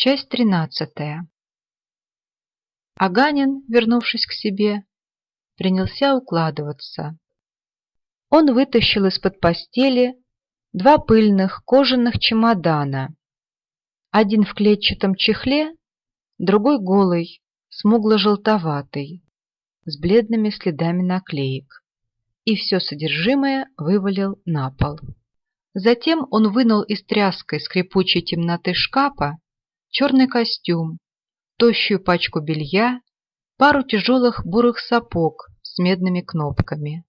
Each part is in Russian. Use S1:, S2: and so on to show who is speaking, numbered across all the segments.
S1: Часть тринадцатая. Аганин, вернувшись к себе, принялся укладываться. Он вытащил из-под постели два пыльных кожаных чемодана. Один в клетчатом чехле, другой голый, смугло-желтоватый, с бледными следами наклеек. И все содержимое вывалил на пол. Затем он вынул из тряской скрипучей темноты шкафа черный костюм, тощую пачку белья, пару тяжелых бурых сапог с медными кнопками.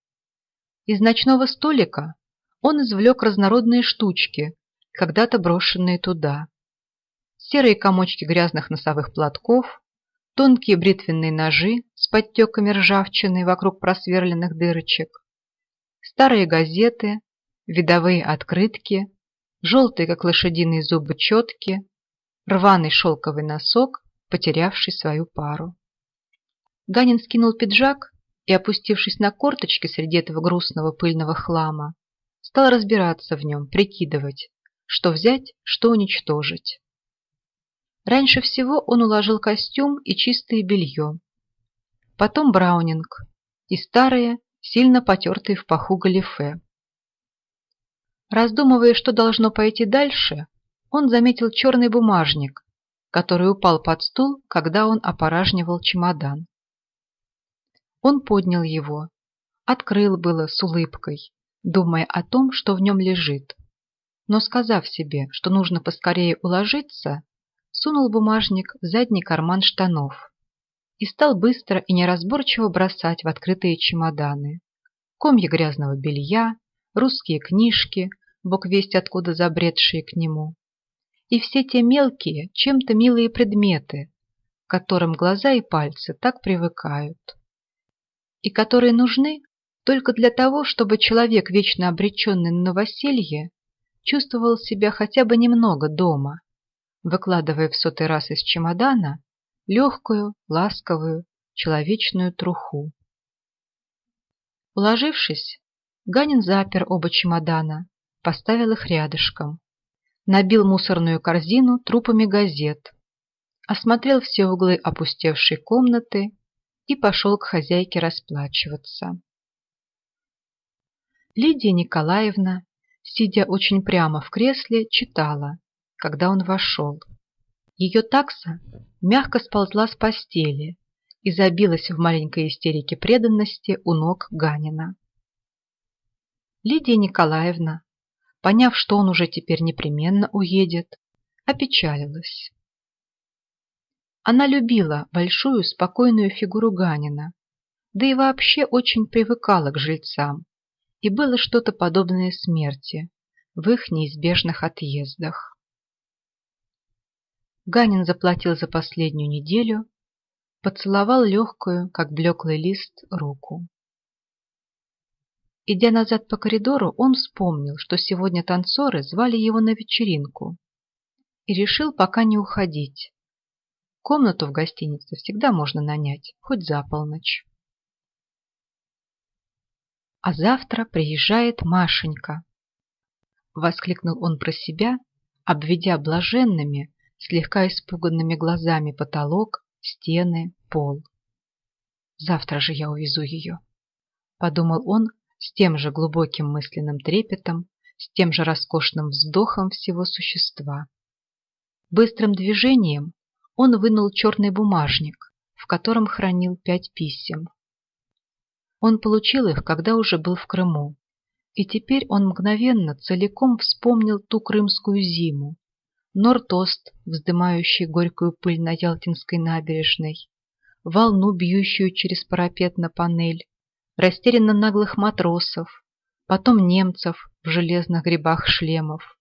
S1: Из ночного столика он извлек разнородные штучки, когда-то брошенные туда. Серые комочки грязных носовых платков, тонкие бритвенные ножи с подтеками ржавчины вокруг просверленных дырочек, старые газеты, видовые открытки, желтые, как лошадиные зубы, четки, рваный шелковый носок, потерявший свою пару. Ганин скинул пиджак и, опустившись на корточки среди этого грустного пыльного хлама, стал разбираться в нем, прикидывать, что взять, что уничтожить. Раньше всего он уложил костюм и чистое белье, потом браунинг и старые, сильно потертые в паху галифе. Раздумывая, что должно пойти дальше, он заметил черный бумажник, который упал под стул, когда он опоражнивал чемодан. Он поднял его, открыл было с улыбкой, думая о том, что в нем лежит. Но, сказав себе, что нужно поскорее уложиться, сунул бумажник в задний карман штанов и стал быстро и неразборчиво бросать в открытые чемоданы. Комья грязного белья, русские книжки, бог весть откуда забредшие к нему, и все те мелкие, чем-то милые предметы, к которым глаза и пальцы так привыкают, и которые нужны только для того, чтобы человек, вечно обреченный на новоселье, чувствовал себя хотя бы немного дома, выкладывая в сотый раз из чемодана легкую, ласковую, человечную труху. Уложившись, Ганин запер оба чемодана, поставил их рядышком набил мусорную корзину трупами газет, осмотрел все углы опустевшей комнаты и пошел к хозяйке расплачиваться. Лидия Николаевна, сидя очень прямо в кресле, читала, когда он вошел. Ее такса мягко сползла с постели и забилась в маленькой истерике преданности у ног Ганина. Лидия Николаевна поняв, что он уже теперь непременно уедет, опечалилась. Она любила большую спокойную фигуру Ганина, да и вообще очень привыкала к жильцам, и было что-то подобное смерти в их неизбежных отъездах. Ганин заплатил за последнюю неделю, поцеловал легкую, как блеклый лист, руку. Идя назад по коридору, он вспомнил, что сегодня танцоры звали его на вечеринку и решил пока не уходить. Комнату в гостинице всегда можно нанять, хоть за полночь. А завтра приезжает Машенька. Воскликнул он про себя, обведя блаженными, слегка испуганными глазами потолок, стены, пол. Завтра же я увезу ее. Подумал он, с тем же глубоким мысленным трепетом, с тем же роскошным вздохом всего существа. Быстрым движением он вынул черный бумажник, в котором хранил пять писем. Он получил их, когда уже был в Крыму, и теперь он мгновенно целиком вспомнил ту крымскую зиму, Нортост, вздымающий горькую пыль на Ялтинской набережной, волну, бьющую через парапет на панель, растерянно наглых матросов, потом немцев в железных грибах шлемов,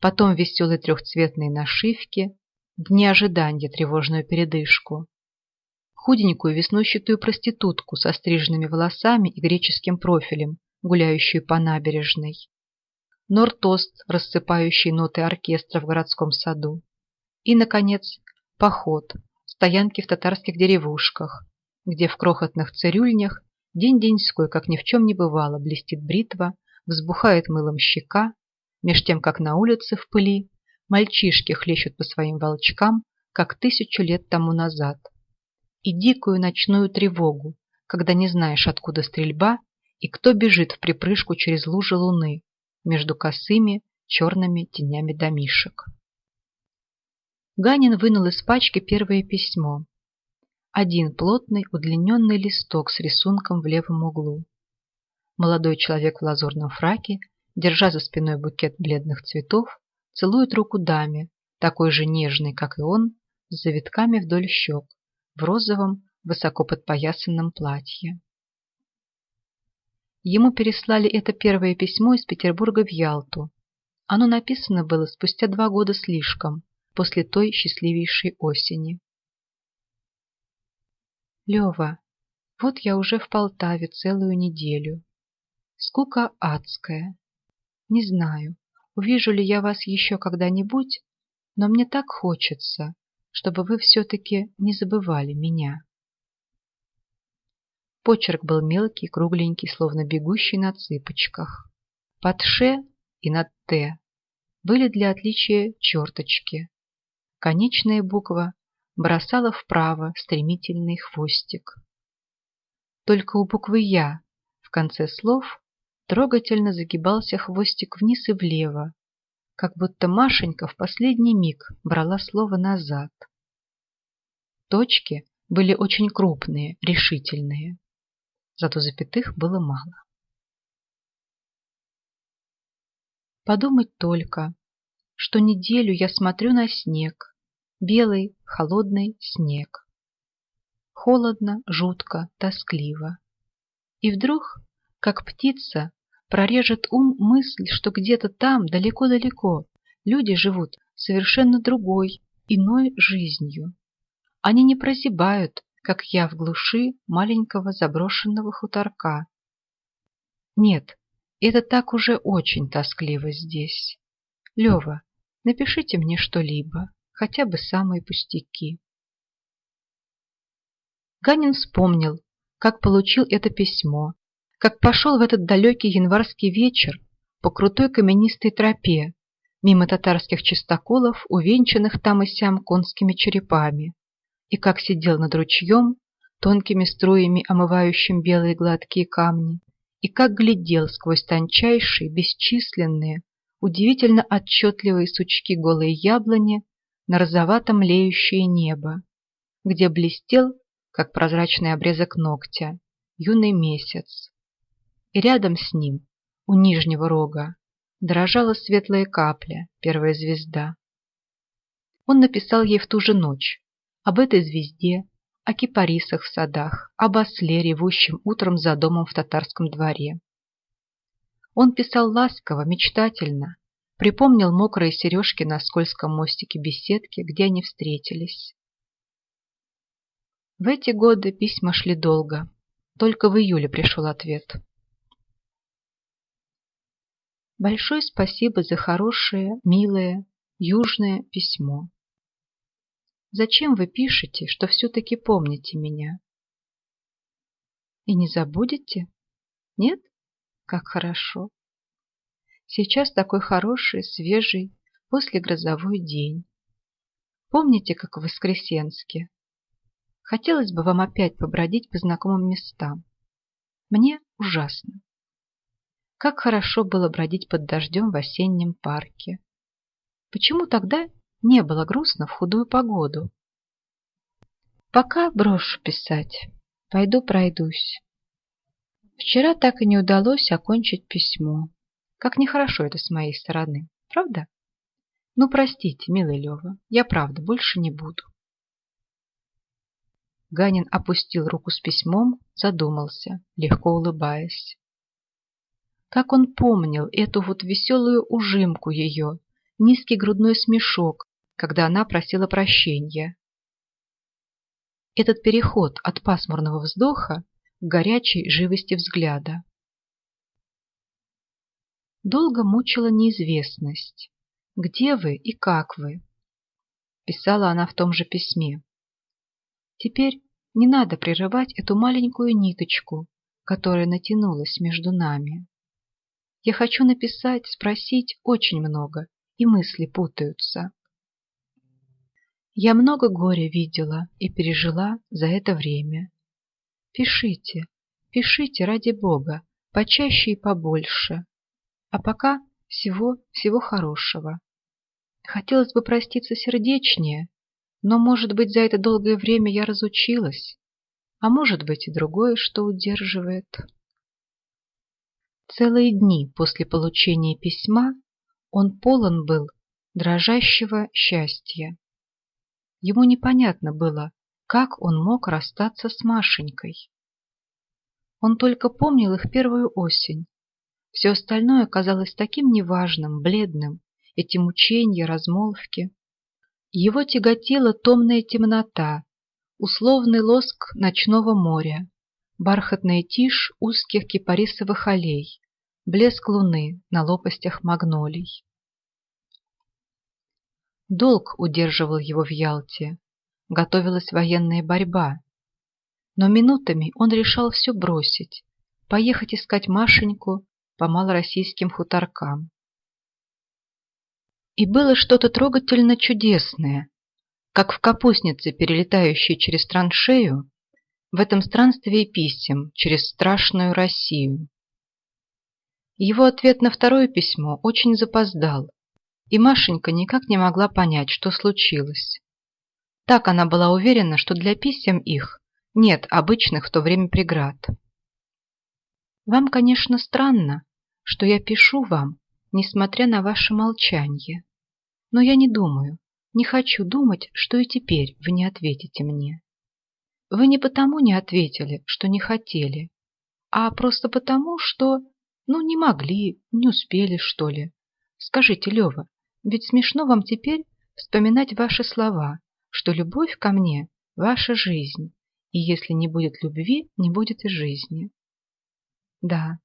S1: потом веселые трехцветные нашивки, дни ожидания тревожную передышку, худенькую веснущатую проститутку со стриженными волосами и греческим профилем, гуляющую по набережной, нортост, рассыпающий ноты оркестра в городском саду, и, наконец, поход, стоянки в татарских деревушках, где в крохотных цирюльнях День-деньской, как ни в чем не бывало, блестит бритва, взбухает мылом щека, меж тем, как на улице в пыли Мальчишки хлещут по своим волчкам, как тысячу лет тому назад. И дикую ночную тревогу, когда не знаешь, откуда стрельба и кто бежит в припрыжку через лужи луны между косыми черными тенями домишек. Ганин вынул из пачки первое письмо. Один плотный удлиненный листок с рисунком в левом углу. Молодой человек в лазурном фраке, держа за спиной букет бледных цветов, целует руку даме, такой же нежной, как и он, с завитками вдоль щек, в розовом, высоко подпоясанном платье. Ему переслали это первое письмо из Петербурга в Ялту. Оно написано было спустя два года слишком, после той счастливейшей осени. Лева, вот я уже в Полтаве целую неделю. Скука адская. Не знаю, увижу ли я вас еще когда-нибудь, но мне так хочется, чтобы вы все-таки не забывали меня. Почерк был мелкий, кругленький, словно бегущий на цыпочках. Под «ш» и над «т» были для отличия черточки. Конечная буква бросала вправо стремительный хвостик. Только у буквы «я» в конце слов трогательно загибался хвостик вниз и влево, как будто Машенька в последний миг брала слово назад. Точки были очень крупные, решительные зато запятых было мало. Подумать только, что неделю я смотрю на снег, белый, холодный снег. Холодно, жутко, тоскливо. И вдруг, как птица, прорежет ум мысль, что где-то там, далеко-далеко, люди живут совершенно другой, иной жизнью. Они не прозябают, как я в глуши маленького заброшенного хуторка. Нет, это так уже очень тоскливо здесь. Лева, напишите мне что-либо, хотя бы самые пустяки. Ганин вспомнил, как получил это письмо, как пошел в этот далекий январский вечер по крутой каменистой тропе, мимо татарских чистоколов, увенчанных там и сям конскими черепами, и как сидел над ручьем, тонкими струями омывающим белые гладкие камни, и как глядел сквозь тончайшие, бесчисленные, удивительно отчетливые сучки голой яблони на розоватом леющее небо, где блестел, как прозрачный обрезок ногтя, юный месяц. И рядом с ним, у нижнего рога, дрожала светлая капля, первая звезда. Он написал ей в ту же ночь, об этой звезде, о кипарисах в садах, об осле, ревущем утром за домом в татарском дворе. Он писал ласково, мечтательно, припомнил мокрые сережки на скользком мостике беседки, где они встретились. В эти годы письма шли долго, только в июле пришел ответ. Большое спасибо за хорошее, милое, южное письмо. Зачем вы пишете, что все-таки помните меня? И не забудете? Нет? Как хорошо. Сейчас такой хороший, свежий, послегрозовой день. Помните, как в Воскресенске? Хотелось бы вам опять побродить по знакомым местам. Мне ужасно. Как хорошо было бродить под дождем в осеннем парке. Почему тогда не было грустно в худую погоду. Пока брошу писать, пойду пройдусь. Вчера так и не удалось окончить письмо. Как нехорошо это с моей стороны, правда? Ну, простите, милый Лева, я правда больше не буду. Ганин опустил руку с письмом, задумался, легко улыбаясь. Как он помнил эту вот веселую ужимку ее, низкий грудной смешок, когда она просила прощения. Этот переход от пасмурного вздоха к горячей живости взгляда. Долго мучила неизвестность. «Где вы и как вы?» Писала она в том же письме. «Теперь не надо прерывать эту маленькую ниточку, которая натянулась между нами. Я хочу написать, спросить очень много и мысли путаются. Я много горя видела и пережила за это время. Пишите, пишите ради Бога, почаще и побольше. А пока всего, всего хорошего. Хотелось бы проститься сердечнее, но, может быть, за это долгое время я разучилась, а может быть и другое, что удерживает. Целые дни после получения письма он полон был дрожащего счастья. Ему непонятно было, как он мог расстаться с Машенькой. Он только помнил их первую осень. Все остальное казалось таким неважным, бледным, эти мучения, размолвки. Его тяготила томная темнота, условный лоск ночного моря, бархатная тишь узких кипарисовых аллей, блеск луны на лопастях магнолий. Долг удерживал его в Ялте, готовилась военная борьба. Но минутами он решал все бросить, поехать искать Машеньку по малороссийским хуторкам. И было что-то трогательно чудесное, как в капустнице, перелетающей через траншею, в этом странстве писем через страшную Россию. Его ответ на второе письмо очень запоздал, и Машенька никак не могла понять, что случилось. Так она была уверена, что для писем их нет обычных в то время преград. Вам, конечно, странно, что я пишу вам, несмотря на ваше молчание. Но я не думаю, не хочу думать, что и теперь вы не ответите мне. Вы не потому не ответили, что не хотели, а просто потому, что, ну, не могли, не успели, что ли. Скажите, Лева, ведь смешно вам теперь вспоминать ваши слова, что любовь ко мне – ваша жизнь, и если не будет любви, не будет и жизни. Да,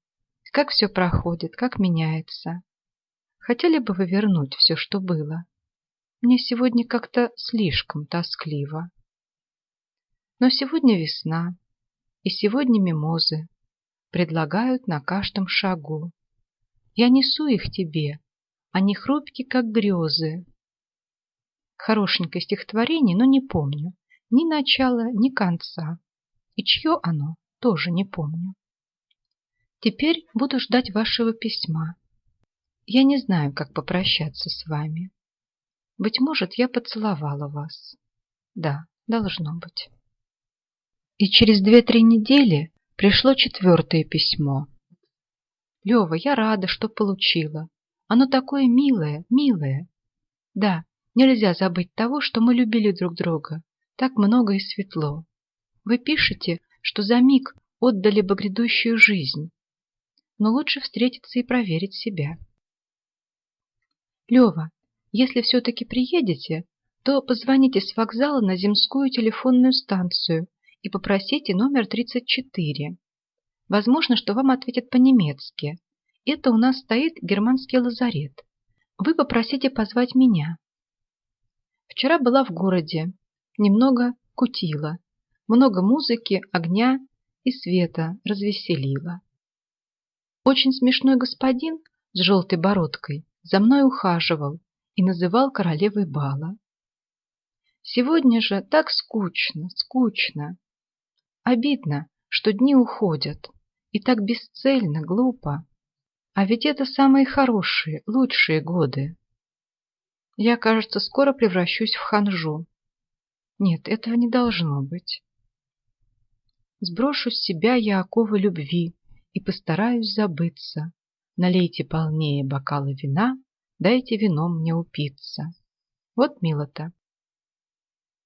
S1: как все проходит, как меняется. Хотели бы вы вернуть все, что было? Мне сегодня как-то слишком тоскливо. Но сегодня весна, и сегодня мимозы предлагают на каждом шагу. Я несу их тебе, они хрупки, как грезы. Хорошенькое стихотворение, но не помню ни начала, ни конца. И чье оно, тоже не помню. Теперь буду ждать вашего письма. Я не знаю, как попрощаться с вами. Быть может, я поцеловала вас. Да, должно быть. И через две-три недели пришло четвертое письмо. Лева, я рада, что получила. Оно такое милое, милое. Да, нельзя забыть того, что мы любили друг друга. Так много и светло. Вы пишете, что за миг отдали бы грядущую жизнь. Но лучше встретиться и проверить себя. Лева, если все-таки приедете, то позвоните с вокзала на земскую телефонную станцию и попросите номер 34. Возможно, что вам ответят по-немецки. Это у нас стоит германский лазарет. Вы попросите позвать меня. Вчера была в городе, немного кутила, много музыки, огня и света развеселила. Очень смешной господин с желтой бородкой за мной ухаживал и называл королевой бала. Сегодня же так скучно, скучно. Обидно, что дни уходят, и так бесцельно, глупо. А ведь это самые хорошие, лучшие годы. Я, кажется, скоро превращусь в ханжу. Нет, этого не должно быть. Сброшу с себя я оковы любви и постараюсь забыться. Налейте полнее бокалы вина, дайте вином мне упиться. Вот мило-то.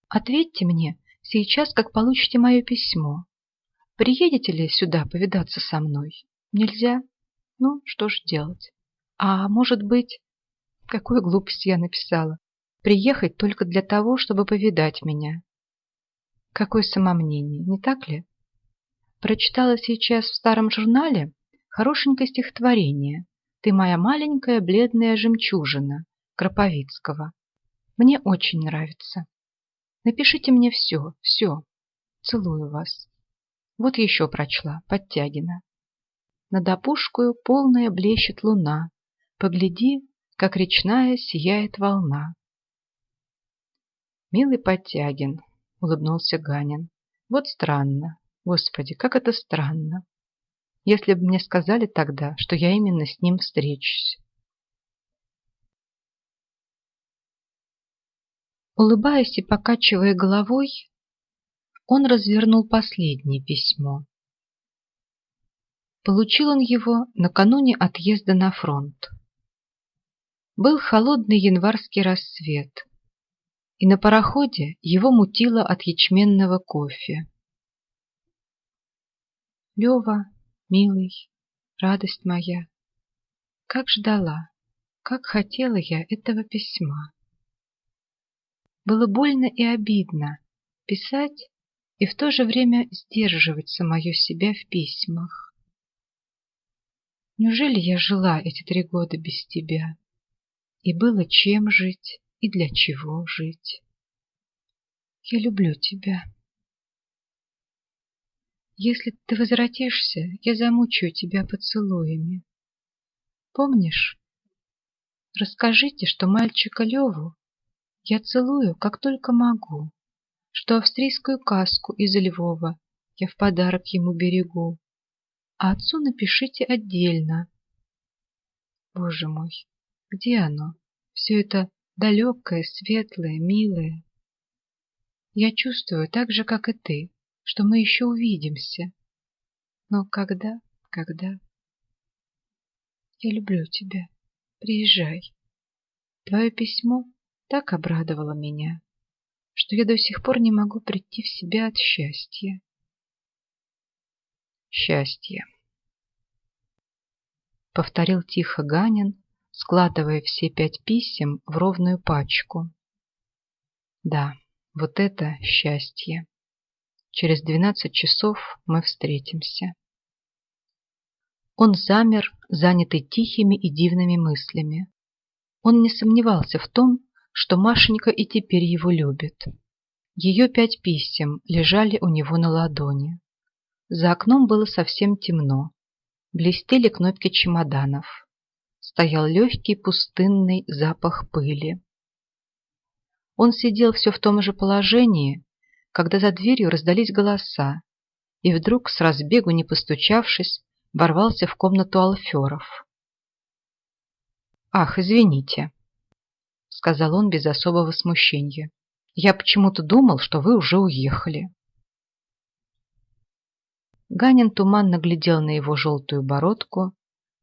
S1: Ответьте мне сейчас, как получите мое письмо. Приедете ли сюда повидаться со мной? Нельзя? Ну, что ж делать? А может быть... Какую глупость я написала. Приехать только для того, чтобы повидать меня. Какое самомнение, не так ли? Прочитала сейчас в старом журнале хорошенькое стихотворение «Ты моя маленькая бледная жемчужина» Кроповицкого. Мне очень нравится. Напишите мне все, все. Целую вас. Вот еще прочла, Подтягина. Над опушкою полная блещет луна. Погляди, как речная сияет волна. Милый Подтягин, улыбнулся Ганин. Вот странно. Господи, как это странно. Если бы мне сказали тогда, что я именно с ним встречусь. Улыбаясь и покачивая головой, он развернул последнее письмо. Получил он его накануне отъезда на фронт. Был холодный январский рассвет, и на пароходе его мутило от ячменного кофе. Лева, милый, радость моя, как ждала, как хотела я этого письма. Было больно и обидно писать и в то же время сдерживать самое себя в письмах. Неужели я жила эти три года без тебя? И было чем жить, и для чего жить. Я люблю тебя. Если ты возвратишься, я замучаю тебя поцелуями. Помнишь? Расскажите, что мальчика Леву я целую, как только могу, что австрийскую каску из Львова я в подарок ему берегу, а отцу напишите отдельно. Боже мой, где оно? Все это далекое, светлое, милое. Я чувствую так же, как и ты, что мы еще увидимся. Но когда, когда? Я люблю тебя. Приезжай. Твое письмо так обрадовало меня, что я до сих пор не могу прийти в себя от счастья. Счастье повторил тихо Ганин, складывая все пять писем в ровную пачку. Да, вот это счастье. Через двенадцать часов мы встретимся. Он замер, занятый тихими и дивными мыслями. Он не сомневался в том, что Машенька и теперь его любит. Ее пять писем лежали у него на ладони. За окном было совсем темно, блестели кнопки чемоданов. Стоял легкий пустынный запах пыли. Он сидел все в том же положении, когда за дверью раздались голоса, и вдруг, с разбегу не постучавшись, ворвался в комнату Алферов. «Ах, извините», — сказал он без особого смущения. «Я почему-то думал, что вы уже уехали». Ганин туманно глядел на его желтую бородку,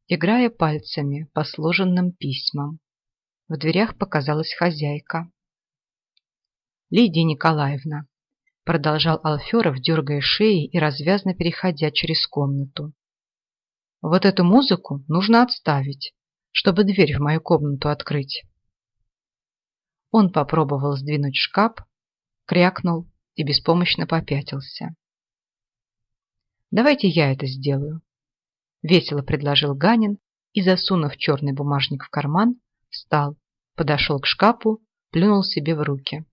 S1: играя пальцами по сложенным письмам. В дверях показалась хозяйка. «Лидия Николаевна», — продолжал Алферов, дергая шеей и развязно переходя через комнату. «Вот эту музыку нужно отставить, чтобы дверь в мою комнату открыть». Он попробовал сдвинуть шкаф, крякнул и беспомощно попятился. Давайте я это сделаю. Весело предложил Ганин и, засунув черный бумажник в карман, встал, подошел к шкафу, плюнул себе в руки.